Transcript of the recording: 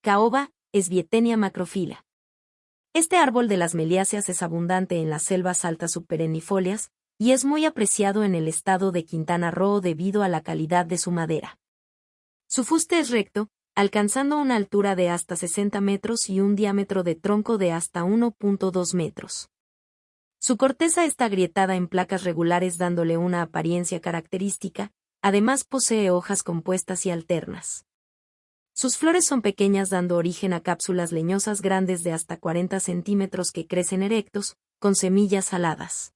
caoba, Esbietenia macrofila. Este árbol de las meliáceas es abundante en las selvas altas subperennifolias y es muy apreciado en el estado de Quintana Roo debido a la calidad de su madera. Su fuste es recto, alcanzando una altura de hasta 60 metros y un diámetro de tronco de hasta 1.2 metros. Su corteza está agrietada en placas regulares dándole una apariencia característica, además posee hojas compuestas y alternas. Sus flores son pequeñas dando origen a cápsulas leñosas grandes de hasta 40 centímetros que crecen erectos, con semillas aladas.